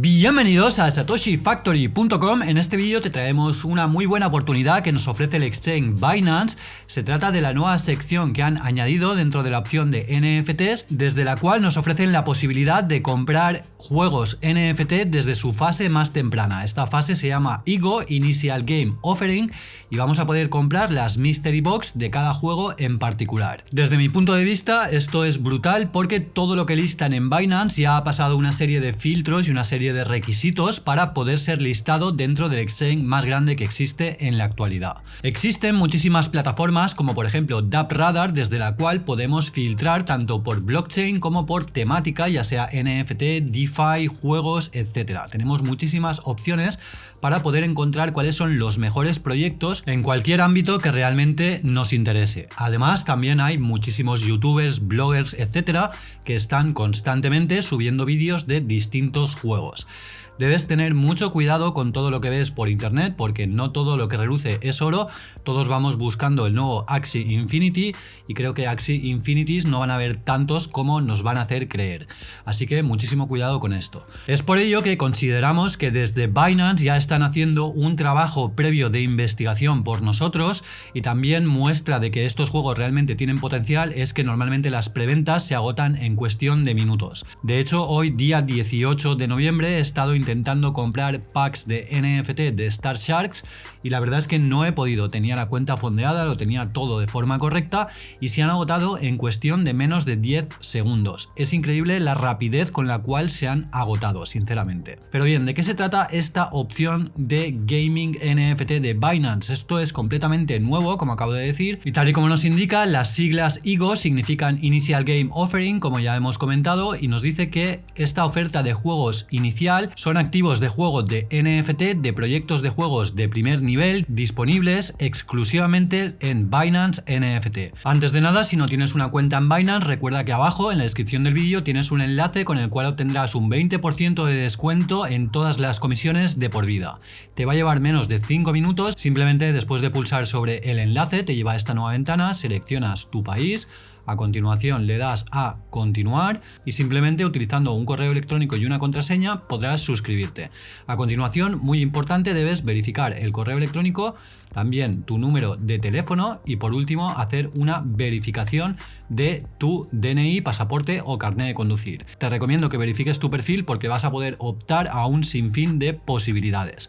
Bienvenidos a satoshifactory.com, en este vídeo te traemos una muy buena oportunidad que nos ofrece el exchange Binance, se trata de la nueva sección que han añadido dentro de la opción de NFTs, desde la cual nos ofrecen la posibilidad de comprar juegos NFT desde su fase más temprana, esta fase se llama IGO, Initial Game Offering, y vamos a poder comprar las Mystery Box de cada juego en particular. Desde mi punto de vista esto es brutal porque todo lo que listan en Binance ya ha pasado una serie de filtros y una serie de requisitos para poder ser listado dentro del exchange más grande que existe en la actualidad. Existen muchísimas plataformas como por ejemplo DAppRadar desde la cual podemos filtrar tanto por blockchain como por temática ya sea NFT, DeFi, juegos, etc. Tenemos muchísimas opciones para poder encontrar cuáles son los mejores proyectos en cualquier ámbito que realmente nos interese. Además también hay muchísimos youtubers, bloggers, etcétera que están constantemente subiendo vídeos de distintos juegos. house. Debes tener mucho cuidado con todo lo que ves por internet porque no todo lo que reluce es oro, todos vamos buscando el nuevo Axie Infinity y creo que Axie Infinities no van a haber tantos como nos van a hacer creer, así que muchísimo cuidado con esto. Es por ello que consideramos que desde Binance ya están haciendo un trabajo previo de investigación por nosotros y también muestra de que estos juegos realmente tienen potencial es que normalmente las preventas se agotan en cuestión de minutos. De hecho hoy día 18 de noviembre he estado comprar packs de NFT de Star Sharks y la verdad es que no he podido, tenía la cuenta fondeada, lo tenía todo de forma correcta y se han agotado en cuestión de menos de 10 segundos. Es increíble la rapidez con la cual se han agotado, sinceramente. Pero bien, ¿de qué se trata esta opción de gaming NFT de Binance? Esto es completamente nuevo, como acabo de decir, y tal y como nos indica, las siglas IGO significan Initial Game Offering, como ya hemos comentado, y nos dice que esta oferta de juegos inicial son activos de juegos de NFT de proyectos de juegos de primer nivel disponibles exclusivamente en Binance NFT. Antes de nada, si no tienes una cuenta en Binance, recuerda que abajo en la descripción del vídeo tienes un enlace con el cual obtendrás un 20% de descuento en todas las comisiones de por vida. Te va a llevar menos de 5 minutos, simplemente después de pulsar sobre el enlace te lleva a esta nueva ventana, seleccionas tu país, a continuación le das a continuar y simplemente utilizando un correo electrónico y una contraseña podrás suscribirte. A continuación, muy importante, debes verificar el correo electrónico, también tu número de teléfono y por último hacer una verificación de tu DNI, pasaporte o carnet de conducir. Te recomiendo que verifiques tu perfil porque vas a poder optar a un sinfín de posibilidades.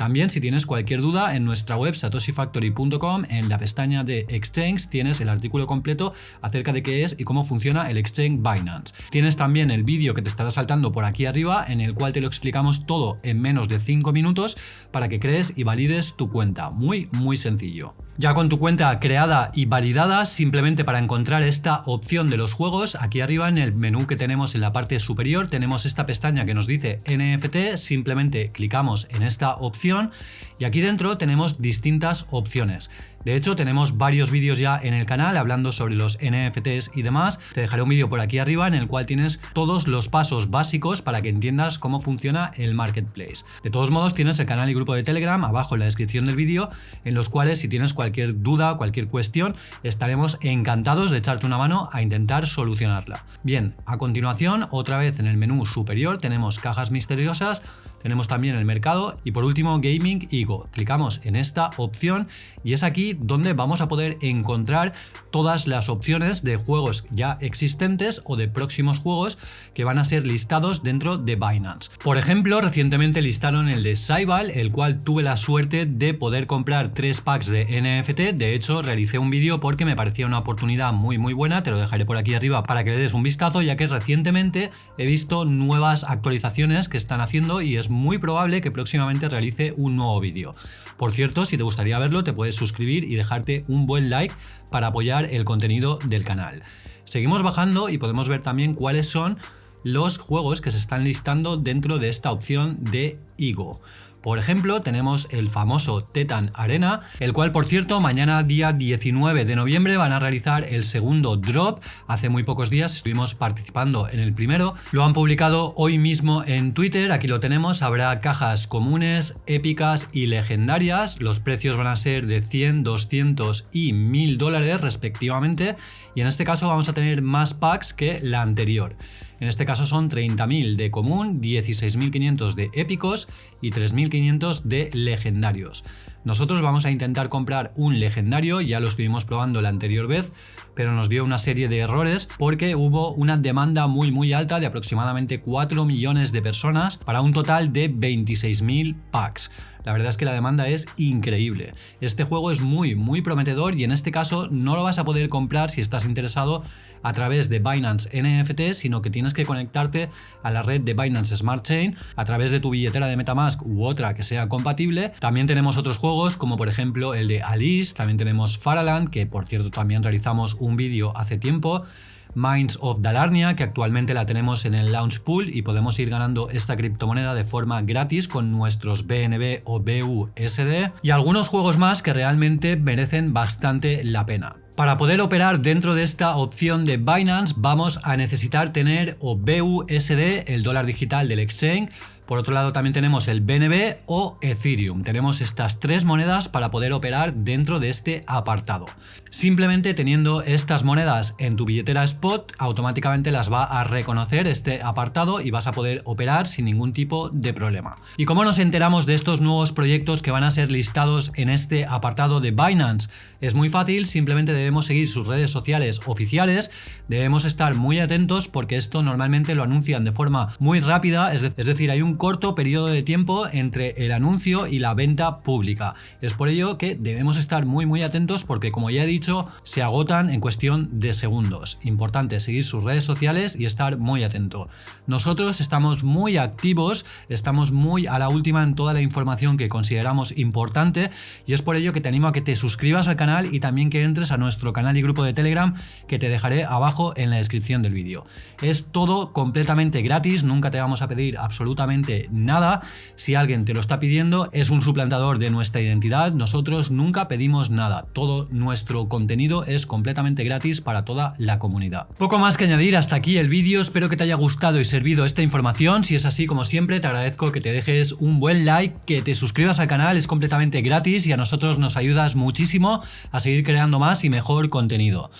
También si tienes cualquier duda en nuestra web satoshifactory.com en la pestaña de Exchange tienes el artículo completo acerca de qué es y cómo funciona el Exchange Binance. Tienes también el vídeo que te estará saltando por aquí arriba en el cual te lo explicamos todo en menos de 5 minutos para que crees y valides tu cuenta. Muy muy sencillo. Ya con tu cuenta creada y validada, simplemente para encontrar esta opción de los juegos, aquí arriba en el menú que tenemos en la parte superior tenemos esta pestaña que nos dice NFT, simplemente clicamos en esta opción y aquí dentro tenemos distintas opciones. De hecho, tenemos varios vídeos ya en el canal hablando sobre los NFTs y demás. Te dejaré un vídeo por aquí arriba en el cual tienes todos los pasos básicos para que entiendas cómo funciona el marketplace. De todos modos, tienes el canal y grupo de Telegram abajo en la descripción del vídeo, en los cuales si tienes cualquier duda, cualquier cuestión, estaremos encantados de echarte una mano a intentar solucionarla. Bien, a continuación, otra vez en el menú superior tenemos cajas misteriosas, tenemos también el mercado y por último Gaming Ego. Clicamos en esta opción y es aquí donde vamos a poder encontrar todas las opciones de juegos ya existentes o de próximos juegos que van a ser listados dentro de Binance. Por ejemplo, recientemente listaron el de Saibal, el cual tuve la suerte de poder comprar tres packs de NFT. De hecho, realicé un vídeo porque me parecía una oportunidad muy muy buena, te lo dejaré por aquí arriba para que le des un vistazo, ya que recientemente he visto nuevas actualizaciones que están haciendo y es muy probable que próximamente realice un nuevo vídeo. Por cierto, si te gustaría verlo, te puedes suscribir y dejarte un buen like para apoyar el contenido del canal. Seguimos bajando y podemos ver también cuáles son los juegos que se están listando dentro de esta opción de IGO. Por ejemplo, tenemos el famoso Tetan Arena, el cual por cierto mañana día 19 de noviembre van a realizar el segundo drop. Hace muy pocos días estuvimos participando en el primero. Lo han publicado hoy mismo en Twitter, aquí lo tenemos. Habrá cajas comunes, épicas y legendarias. Los precios van a ser de 100, 200 y 1000 dólares respectivamente. Y en este caso vamos a tener más packs que la anterior. En este caso son 30.000 de común, 16.500 de épicos y 3.500 de legendarios. Nosotros vamos a intentar comprar un legendario, ya lo estuvimos probando la anterior vez, pero nos dio una serie de errores porque hubo una demanda muy muy alta de aproximadamente 4 millones de personas para un total de 26.000 packs. La verdad es que la demanda es increíble. Este juego es muy, muy prometedor y en este caso no lo vas a poder comprar si estás interesado a través de Binance NFT, sino que tienes que conectarte a la red de Binance Smart Chain a través de tu billetera de Metamask u otra que sea compatible. También tenemos otros juegos como por ejemplo el de Alice, también tenemos Faraland, que por cierto también realizamos un vídeo hace tiempo. Minds of Dalarnia, que actualmente la tenemos en el Launch Pool y podemos ir ganando esta criptomoneda de forma gratis con nuestros BNB o BUSD y algunos juegos más que realmente merecen bastante la pena. Para poder operar dentro de esta opción de Binance vamos a necesitar tener o BUSD, el dólar digital del exchange, por otro lado también tenemos el BNB o Ethereum. Tenemos estas tres monedas para poder operar dentro de este apartado. Simplemente teniendo estas monedas en tu billetera spot, automáticamente las va a reconocer este apartado y vas a poder operar sin ningún tipo de problema. ¿Y cómo nos enteramos de estos nuevos proyectos que van a ser listados en este apartado de Binance? Es muy fácil, simplemente debemos seguir sus redes sociales oficiales, debemos estar muy atentos porque esto normalmente lo anuncian de forma muy rápida, es, decir, hay un corto periodo de tiempo entre el anuncio y la venta pública. Es por ello que debemos estar muy muy atentos porque como ya he dicho, se agotan en cuestión de segundos. Importante seguir sus redes sociales y estar muy atento. Nosotros estamos muy activos, estamos muy a la última en toda la información que consideramos importante y es por ello que te animo a que te suscribas al canal y también que entres a nuestro canal y grupo de Telegram que te dejaré abajo en la descripción del vídeo. Es todo completamente gratis, nunca te vamos a pedir nada. Si alguien te lo está pidiendo, es un suplantador de nuestra identidad. Nosotros nunca pedimos nada. Todo nuestro contenido es completamente gratis para toda la comunidad. Poco más que añadir hasta aquí el vídeo. Espero que te haya gustado y servido esta información. Si es así, como siempre, te agradezco que te dejes un buen like, que te suscribas al canal, es completamente gratis y a nosotros nos ayudas muchísimo a seguir creando más y mejor contenido.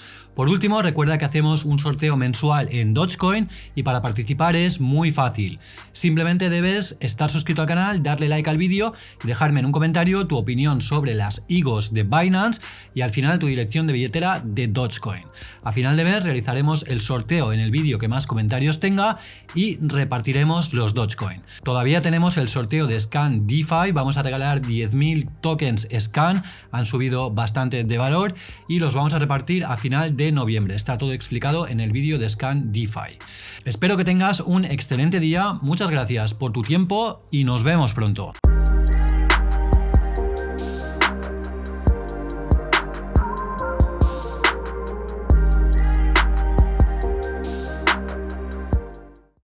Por último, recuerda que hacemos un sorteo mensual en Dogecoin y para participar es muy fácil. Simplemente debes estar suscrito al canal, darle like al vídeo y dejarme en un comentario tu opinión sobre las IGOs de Binance y al final tu dirección de billetera de Dogecoin. A final de mes realizaremos el sorteo en el vídeo que más comentarios tenga y repartiremos los Dogecoin. Todavía tenemos el sorteo de Scan DeFi, vamos a regalar 10.000 tokens Scan, han subido bastante de valor y los vamos a repartir a final de noviembre. Está todo explicado en el vídeo de Scan DeFi. Espero que tengas un excelente día, muchas gracias por tu tiempo y nos vemos pronto.